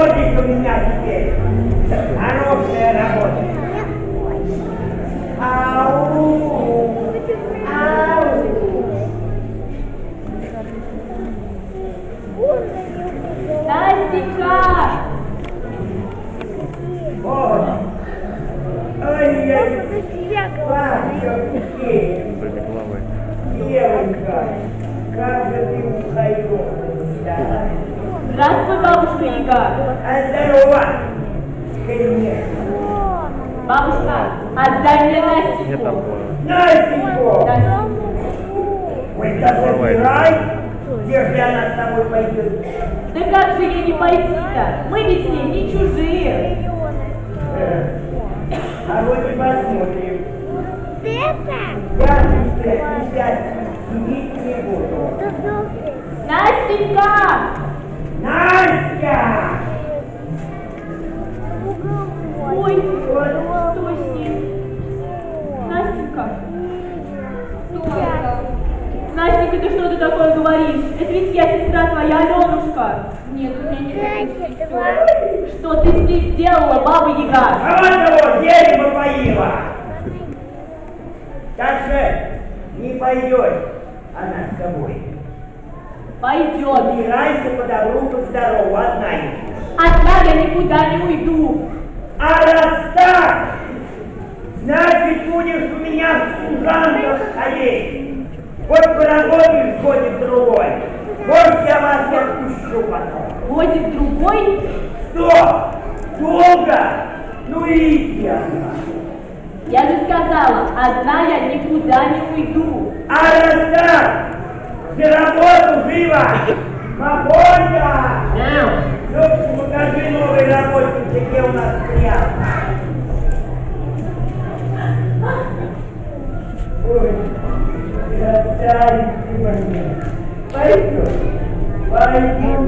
Ходит у меня теперь. Хорошая Бабушка, отдай мне Не Настеньку! там было. Настеньку, Настеньку. ой, да забирай, где же она с тобой пойдет? Да как же ей не пойти-то? Мы ведь с ней не чужие! Э, А вот и посмотрим. Я здесь сейчас сидеть не буду. Настенька! Настя! Настенька, ты что ты такое говоришь? Это ведь я сестра твоя, Аленушка. Нет, у меня нет такой сестры. Что ты здесь сделала, баба Яга? А вот того дерево поила. Так же не пойдет она с тобой. Пойдет. Убирайся по добру, по здорову, одна идешь. Одна я никуда не уйду. А раз так, значит, будешь у меня в служанках ходить. Вот поработаешь годик другой. Вот я вас и отпущу потом. Годик другой. Что? Долго? Ну иди она. Я же сказала, одна я никуда не уйду. А раз так, за работу живо! Мамонька! Ну, покажи новый работник, где у нас приятно. vai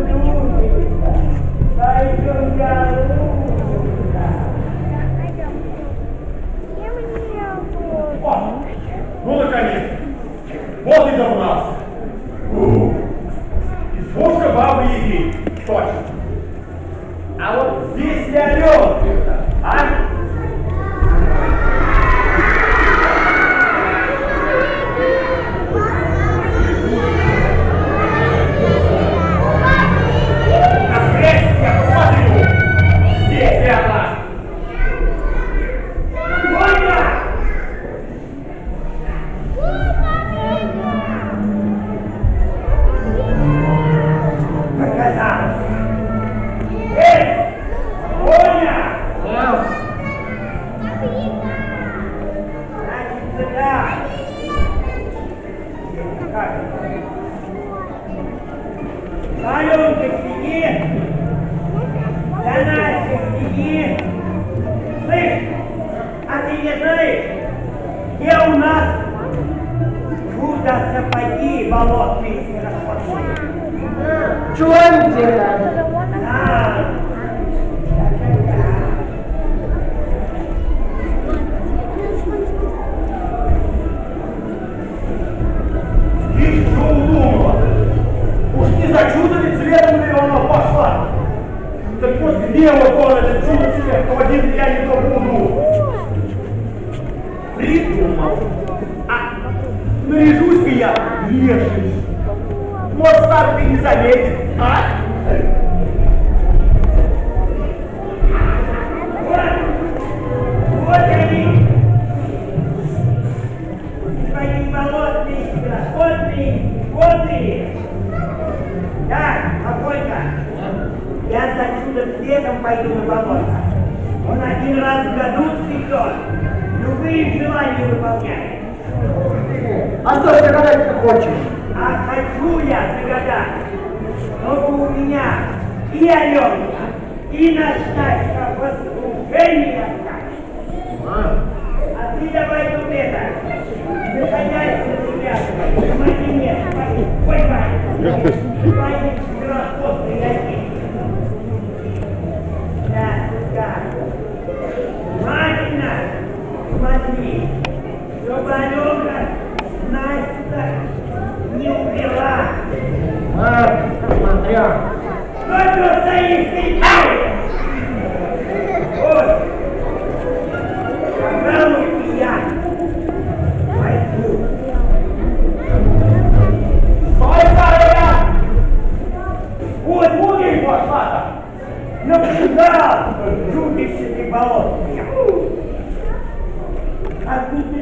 Аленка, сиди. Да Настя, сиди. Слышь, а ты не знаешь, где у нас чудо сапоги болотные распашили? Чего они делают? А, я не то буду. Придумал. А, наряжусь-ка я леший. Может, сам ты не заметит, а? вот, вот они. Твои болотные красоты, годы. Так, Афонька, я за чудо цветом пойду на болото. Он один раз в году цветет, любые желания выполняет. А что ты гадать ты хочешь? А хочу я загадать, чтобы у меня и Аленка, и Настасья послушание остались. А ты давай тут это, заходяйся на себя, смотри нет, ой,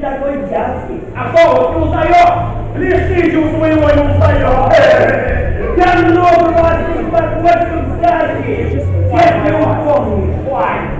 такой дядский. А кого ты узнаешь? Лишь ты чувствуешь его не узнаешь. Я много вас не подводил кстати, если упомнишь. Ой. Кого?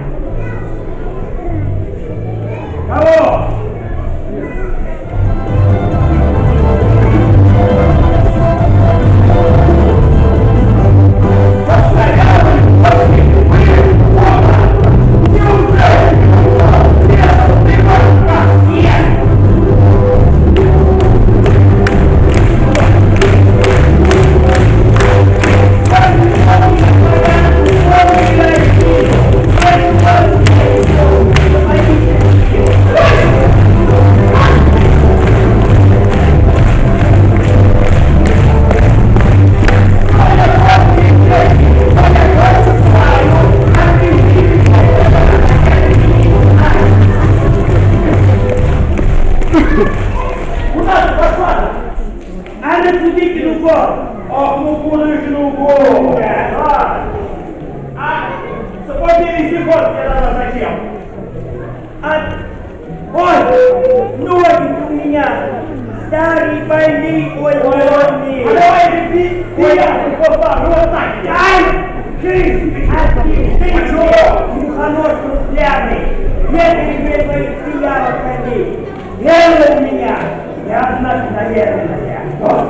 Старые, больные, ой, А больные. давай ты, ты, ты, я, ты, попа, ну вот так, я. Ай! Ты, а ты, ты чего? Мухонос. Где ты тебе твоих пиявок ходи? Нервы у меня. Я одна наверное. Вот.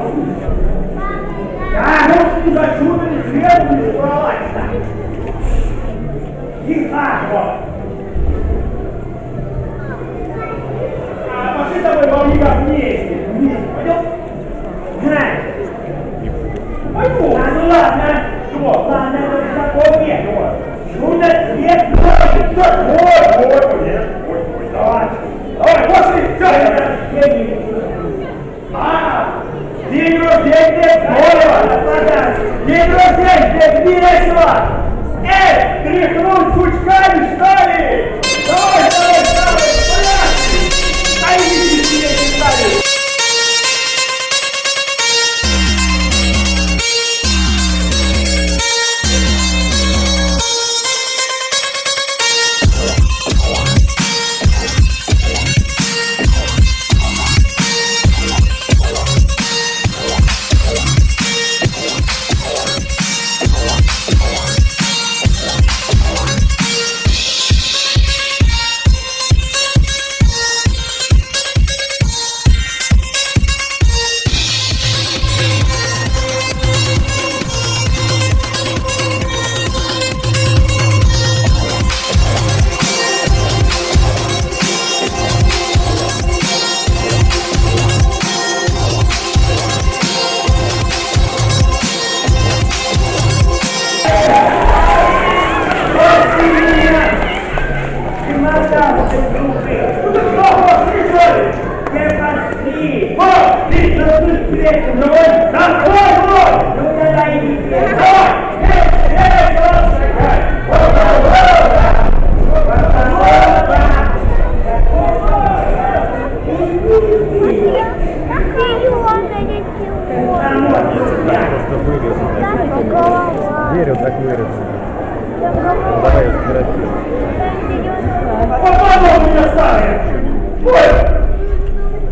А, ну ты за чудо не сверху не справляешься. Тихо. А пошли с тобой во вниках вместе. Вместе, пойдем? Знай. Пойдем. А ну ладно. Что? Ладно, вот такой нет. Чудо свет ноги. Ой, ой,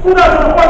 Попала у меня старая. Ой,